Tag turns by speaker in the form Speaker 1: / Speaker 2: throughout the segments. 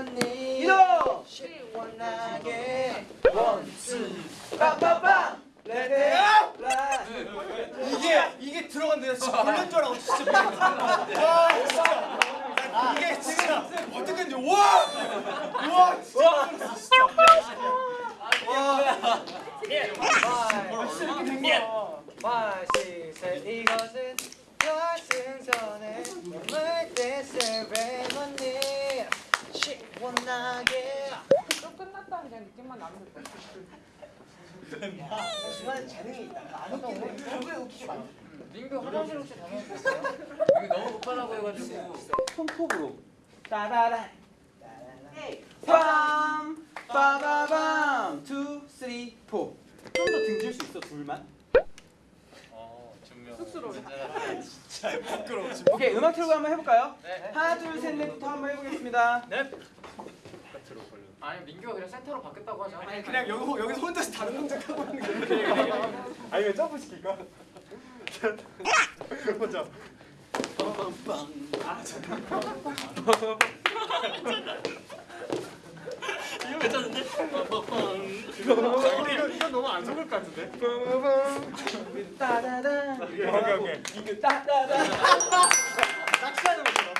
Speaker 1: 언니 시원하게. 원투 빠빠빠 레데
Speaker 2: 이게 이게 들어간대요. 진짜 불난 줄 알고 진짜 미쳤어. 와 진짜. 아, 이게 진짜 어떻게 했는지. 와! 와! 진짜 놀랐어, 진짜.
Speaker 1: 마시세 이것은 결승선에 시원하게
Speaker 3: 또 끝났다 그냥 느낌만 것 같아.
Speaker 1: 중간에 재능이 있다 안 웃기네 결국에 웃기게 만들
Speaker 4: 민규 화장실 혹시 다녀오셨어요? 여기 너무 급하다고 해가지고
Speaker 2: 손톱으로.
Speaker 1: 따라라
Speaker 2: 빰 빠바밤 two three four. 좀더 등질 수 있어 둘만?
Speaker 4: 어
Speaker 3: 쑥스러워.
Speaker 2: 진짜 부끄러워. 오케이 음악 틀고 한번 해볼까요?
Speaker 4: 네.
Speaker 2: 하나 둘셋 넷부터 한번 해보겠습니다.
Speaker 4: 네 아니 민규가 그냥 센터로 바뀌었다고 하자
Speaker 2: 아니 그냥 여기 여기서 혼자서 다른 동작하고 있는 거야. 아니 왜 점프 시킬까? 혼자. 아 잠깐. 이거 괜찮은데? 이거 이거 너무 안 속을 것 같은데? 따다다. 오케이 오케이. 이거 따다다. 낚시하는 것처럼.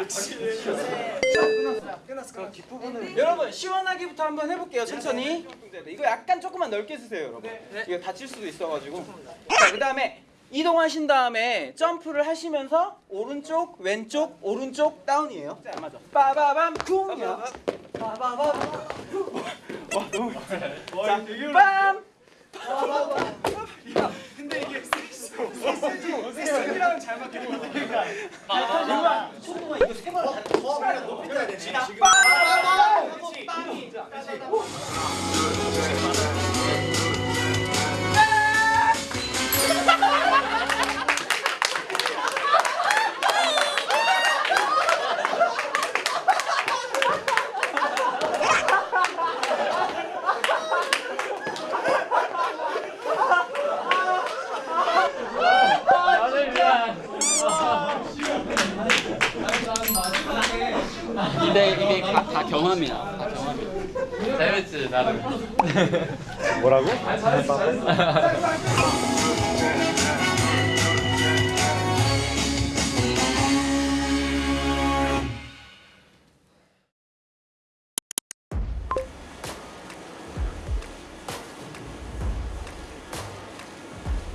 Speaker 2: 낚시. 끝났어. 끝났어. 그 뒷부분을. 여러분 시원하게부터 한번 해볼게요. 천천히. 이거 약간 조금만 넓게 쓰세요, 여러분. 이거 다칠 수도 있어가지고. 자, 그다음에 이동하신 다음에 점프를 하시면서 오른쪽, 왼쪽, 오른쪽 다운이에요. 자, 맞아. 빠바밤 쿵이요. 빠바밤. 와 너무. 자, 빰. 근데 이게 세이랑은 잘 맞겠는데. 아, 초동아 이거 세 번 더 높이 떠야 되네. 지금. 빵! 빵이.
Speaker 5: 근데 경험이야. 다 경험이야.
Speaker 4: 재밌지 나름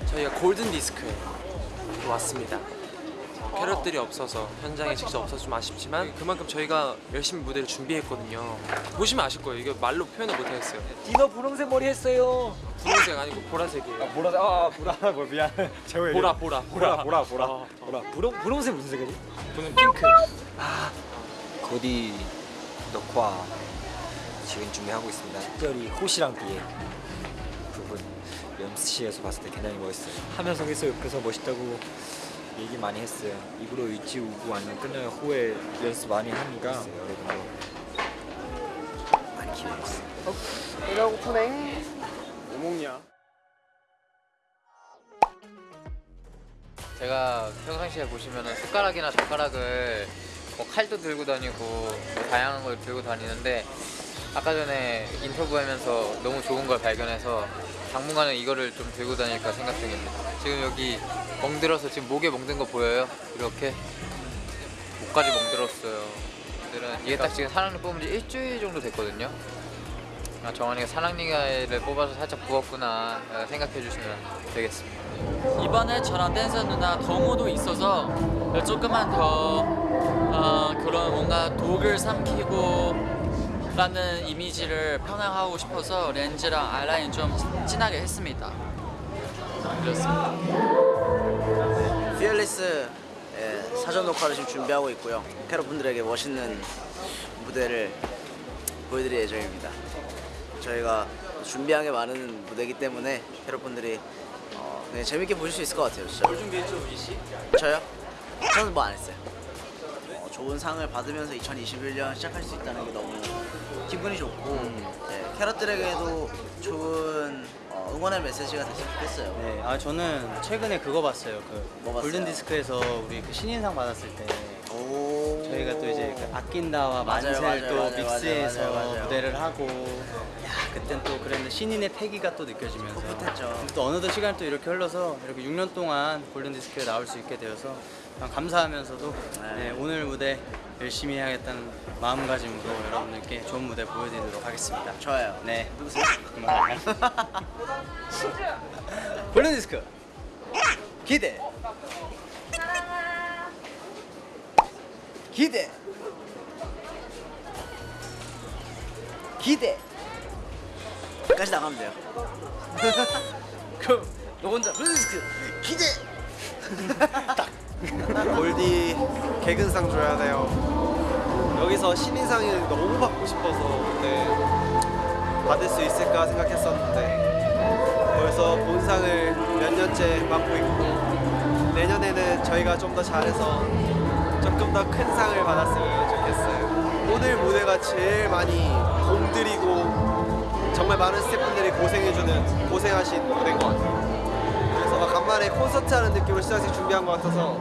Speaker 6: 저희가 골든 디스크에 왔습니다. 캐럿들이 없어서 현장에 직접 없어서 좀 아쉽지만 그만큼 저희가 열심히 무대를 준비했거든요. 보시면 아실 거예요. 이게 말로 표현을 못하겠어요.
Speaker 1: 디너 분홍색 머리 했어요
Speaker 6: 분홍색 아니고 보라색이에요.
Speaker 2: 보라 아 보라 뭐 미안. 재호
Speaker 6: 보라 보라
Speaker 2: 보라 보라 보라.
Speaker 1: 보라 분홍, 분홍색 무슨 색이지?
Speaker 6: 저는 핑크.
Speaker 7: 곧이 녹화 지금 준비하고 있습니다. 특별히 호시랑 비의 부분 연습실에서 봤을 때 굉장히 멋있어요. 하면서 계속 옆에서 멋있다고 얘기 많이 했어요. 입으로 있지 우고 아니면 끝나면 후에 연습 많이 하니까 여러분도 많이 기대해 주세요.
Speaker 2: 배가 고프네. 뭐 먹냐?
Speaker 4: 제가 평상시에 보시면은 숟가락이나 젓가락을 뭐 칼도 들고 다니고 뭐 다양한 걸 들고 다니는데 아까 전에 인터뷰하면서 너무 좋은 걸 발견해서 당분간은 이거를 좀 들고 다닐까 생각 중입니다. 지금 여기 멍들어서 지금 목에 멍든 거 보여요? 이렇게 목까지 멍들었어요. 오늘은 이게 딱 지금 사랑니 뽑은 지 일주일 정도 됐거든요. 아, 정한이가 사랑니를 뽑아서 살짝 부었구나 생각해 주시면 되겠습니다.
Speaker 5: 이번에 저랑 댄서 누나 동호도 있어서 조금만 더 어, 그런 뭔가 독을 삼키고 라는 이미지를 편향하고 싶어서 렌즈랑 아이라인 좀 진하게 했습니다. 그렇습니다.
Speaker 1: 피얼리스 예, 사전 녹화를 지금 준비하고 있고요. 캐럿분들에게 멋있는 무대를 보여드릴 예정입니다. 저희가 준비한 게 많은 무대이기 때문에 캐럿분들이 어, 그냥 재밌게 보실 수 있을 것 같아요. 진짜. 뭘 준비했죠, 우지 씨? 저요? 저는 뭐 안 했어요. 어, 좋은 상을 받으면서 2021년 시작할 수 있다는 게 너무 기분이 좋고 예, 캐럿들에게도 좋은 어, 응원의 메시지가 됐으면 좋겠어요.
Speaker 8: 네, 아 저는 최근에 그거 봤어요. 그
Speaker 1: 뭐 봤어요?
Speaker 8: 골든 디스크에서 우리 그 신인상 받았을 때
Speaker 1: 오.
Speaker 8: 저희가 또 이제 그 아낀다와
Speaker 1: 맞아요,
Speaker 8: 만세를
Speaker 1: 맞아요,
Speaker 8: 또
Speaker 1: 맞아요,
Speaker 8: 믹스해서
Speaker 1: 맞아요, 맞아요.
Speaker 8: 무대를 하고 야 그땐 또 그랬는데 신인의 패기가 또 느껴지면서
Speaker 1: 풋풋했죠.
Speaker 8: 또 어느덧 시간이 또 이렇게 흘러서 이렇게 6년 동안 골든 디스크에 나올 수 있게 되어서 참 감사하면서도
Speaker 1: 네.
Speaker 8: 네, 오늘 무대 열심히 해야겠다는 마음가짐으로 여러분들께 좋은 무대 보여드리도록 하겠습니다.
Speaker 1: 좋아요.
Speaker 8: 네.
Speaker 1: 누구세요?
Speaker 8: 그만. 골든 디스크 기대. 기대. 기대.
Speaker 1: 까지 나가면 돼요.
Speaker 8: 그럼 너 혼자 골든 디스크 기대.
Speaker 9: 골디 개근상 줘야 돼요. 여기서 신인상을 너무 받고 싶어서 근데 받을 수 있을까 생각했었는데 벌써 본상을 몇 년째 맡고 있고 내년에는 저희가 좀 더 잘해서 조금 더 큰 상을 받았으면 좋겠어요. 오늘 무대가 제일 많이 공들이고 정말 많은 스태프분들이 고생해주는 고생하신 무대인 것 같아요. 막 간만에 콘서트 하는 느낌으로 시상식 준비한 것 같아서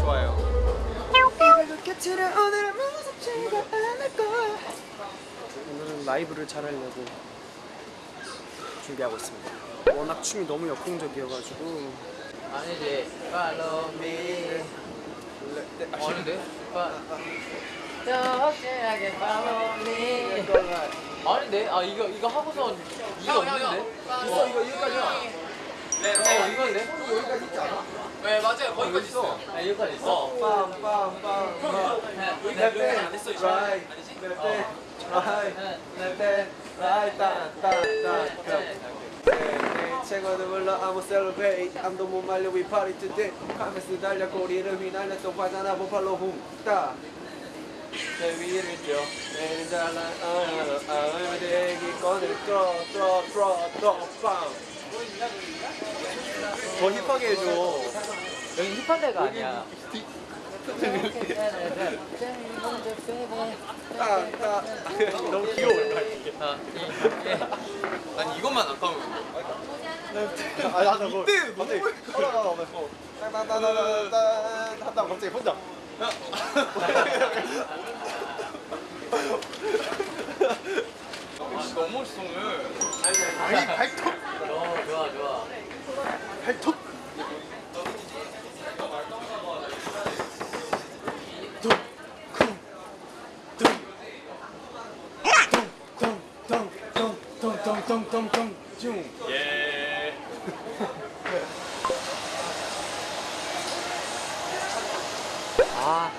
Speaker 9: 좋아요. 오늘은 라이브를 잘 하려고 준비하고 있습니다. 워낙 춤이 너무 역동적이어가지고
Speaker 4: 아니지. Follow me. 아닌데? 적재하게 follow me. 아닌데? 아 이거 이거 하고선 이거 없는데? 있어 이거 여기까지야. 네, 어 이건데? 여기까지 있지 않아? 네 맞아요 거기까지 있어. 아 여기까지 있어.
Speaker 9: 빰 빰빰빰
Speaker 4: 여기까지 안 했어 이거.
Speaker 9: 라이 레페 라이 레페 라이 따따따 최고도 몰라 I'm a celebrate 아무도 못 말려 we party today 카메스 달려 꼬리를 휘날렸던 화자나 보팔로 훔따 내 위를 뛰어 내는 잘난 아아 대기 꺼내 뚫어 뚫어 뚫어 뚫어 빵 더 힙하게 해줘.
Speaker 4: 여기 힙한 데가 아니야.
Speaker 9: 너무 귀여워.
Speaker 4: 아, 이-
Speaker 10: 아니 이것만 안 까면
Speaker 9: 아, 나 그거 이때 갑자기 따따따따따 하다 갑자기 혼자
Speaker 10: 너무 멋있어 오늘.
Speaker 9: 아니 발톱
Speaker 4: 어.
Speaker 9: 발톱 뚱뚱뚱뚱뚱뚱뚱뚱뚱뚱
Speaker 10: 예.
Speaker 8: 아.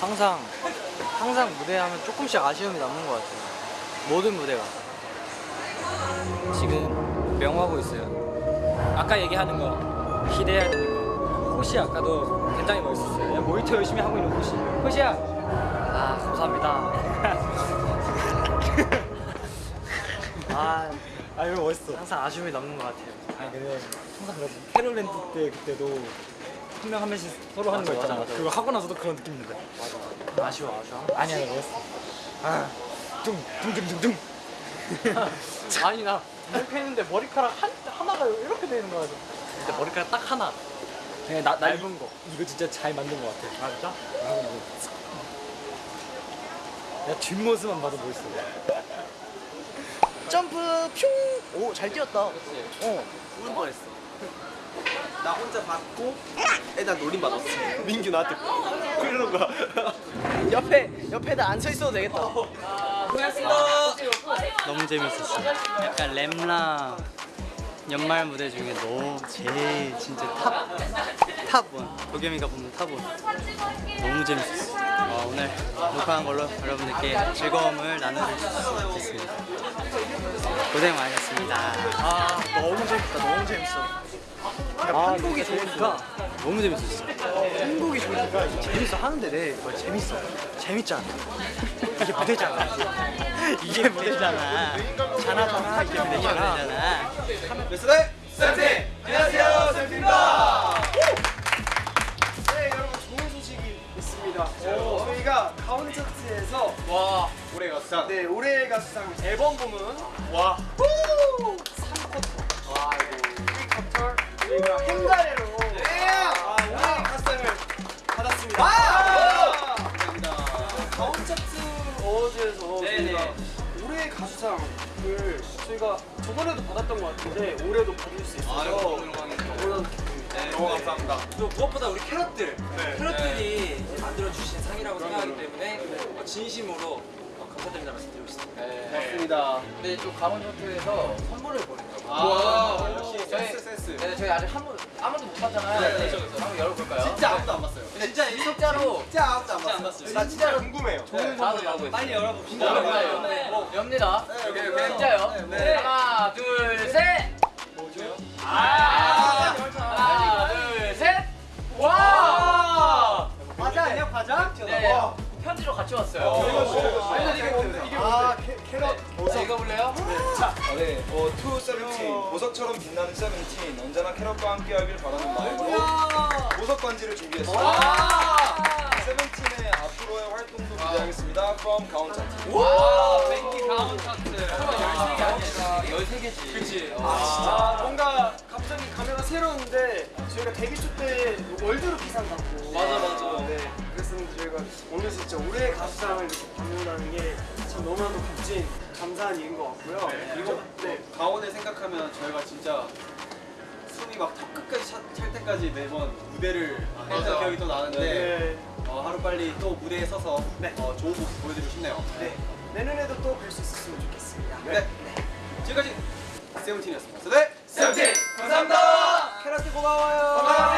Speaker 8: 항상 항상 무대하면 조금씩 아쉬움이 남는 것 같아요. 모든 무대가. 지금 명하고 있어요. 아까 얘기하는 거 기대해야 되는 거. 호시 아까도 굉장히 멋있었어요. 야, 모니터 열심히 하고 있는 호시. 호시야. 아 감사합니다. 아, 아 이거 멋있어. 항상 아쉬움이 남는 것 같아요. 아 근데 항상 그래서 캐럿랜드 때 그때도 한 명 한 명씩 서로 하는 거 있잖아. 그거 하고 나서도 그런 느낌인데. 맞아. 아쉬워, 아쉬워. 아니야, 멋있어. 아, 둥둥둥둥둥. 아니 나 이렇게 했는데 머리카락 한 하나가 이렇게 되는 거야. 근데 머리카락 딱 하나. 그냥 나 얇은 거. 이거 진짜 잘 만든 것 같아. 아 진짜? 야 뒷모습만 봐도 멋있어.
Speaker 1: 점프 퓨. 오, 잘 뛰었다. 어.
Speaker 9: 울 뻔했어 나 혼자 받고 애나 노림 받았어 민규 나한테 그러는 거야
Speaker 1: 옆에 옆에다 안서 있어도 되겠다.
Speaker 8: 너무 재밌었어. 약간 램라 연말 무대 중에 너무 제일 진짜 탑 탑원 도겸이가 뽑는 탑원 너무 재밌었어. 어, 오늘 녹화한 걸로 여러분들께 즐거움을 나눠줄 수 있겠습니다. 고생 많으셨습니다.
Speaker 1: 아, 너무 재밌다. 너무 재밌어.
Speaker 8: 아, 한국이 좋으니까 너무 재밌었어. 한국이 좋으니까 재밌어 하는데 내 뭐 재밌어. 재밌잖아. 이게 무대잖아. 이게 무대잖아. 자나잖아. 이게 무대잖아.
Speaker 9: 네, 쌤쌤 안녕하세요 쌤입니다 네 여러분 좋은 소식이 있습니다
Speaker 2: 맞습니다. 저희가 가온 차트에서
Speaker 5: 와
Speaker 2: 올해 가수상. 네, 올해 가수상 앨범 부문 와. 3쿼터. 와, 이거 1쿼터 저희가 아, 올해 가수상을 받았습니다. 감사합니다. 가온 차트 어워즈에서 저희가 올해 가수상을 저희가 저번에도 받았던 것 같은데 올해도 받을 수 있어서 너무 너무 감사합니다.
Speaker 6: 또 무엇보다 우리 캐럿들 캐럿들이 만들어 주신 상이라고 생각하기 때문에 어, 진심으로 어, 감사드립니다 말씀드리고 싶습니다.
Speaker 2: 맞습니다.
Speaker 4: 근데 또 강원 전투에서 선물을 보냈다고.
Speaker 2: 와, 역시 센스 센스.
Speaker 4: 네, 저희 아직 한 번, 아무도 못 봤잖아요.
Speaker 2: 네,
Speaker 4: 네, 한번 열어볼까요?
Speaker 2: 진짜 아무도 안 봤어요.
Speaker 4: 근데 진짜 진짜로
Speaker 2: 진짜 아무도 안 봤어요. 나 진짜 궁금해요.
Speaker 4: 네, 나도 나도
Speaker 2: 빨리 열어봅시다. 네.
Speaker 4: 엽니다.
Speaker 2: 오케이, 오케이.
Speaker 4: 진짜요?
Speaker 2: 네.
Speaker 4: 하나, 둘, 셋.
Speaker 2: 뭐죠?
Speaker 4: 아, 하나, 둘, 셋. 와.
Speaker 2: 과자 아니야 과자?
Speaker 4: 네, 편지로 같이 왔어요.
Speaker 2: 이게 뭔데? 이게 아 캐럿
Speaker 4: 자, 읽어볼래요?
Speaker 11: 네, 어, to 세븐틴 보석처럼 빛나는 세븐틴 언제나 캐럿과 함께하길 바라는 마음으로 보석 반지를 준비했습니다. 세븐틴의 앞으로의 활동도 기대하겠습니다. From 가온 차트.
Speaker 4: 와, thank you 가온 차트. 13개 아니야? 13개지. 그치.
Speaker 2: 아 뭔가 갑자기 카메라 새로운데 저희가 데뷔 초때 월드로 기상 받고
Speaker 4: 맞아, 맞아.
Speaker 2: 네 그랬었는데 저희가 오늘 진짜 올해 가수상을 이렇게 받는다는 게 참 너무나도 값진 감사한 일인 것 같고요 그리고 네
Speaker 9: 가온을 생각하면 저희가 진짜 숨이 막 턱 끝까지 차, 찰 때까지 매번 무대를 했던 기억이 또 나는데
Speaker 2: 네.
Speaker 9: 어, 하루 빨리 또 무대에 서서
Speaker 2: 네.
Speaker 9: 어, 좋은 모습 보여드리고 싶네요.
Speaker 2: 네. 내년에도 또 뵐 수 있었으면 좋겠습니다
Speaker 9: 네. 지금까지 세븐틴이었습니다. 네. 고마워요. 고마워요.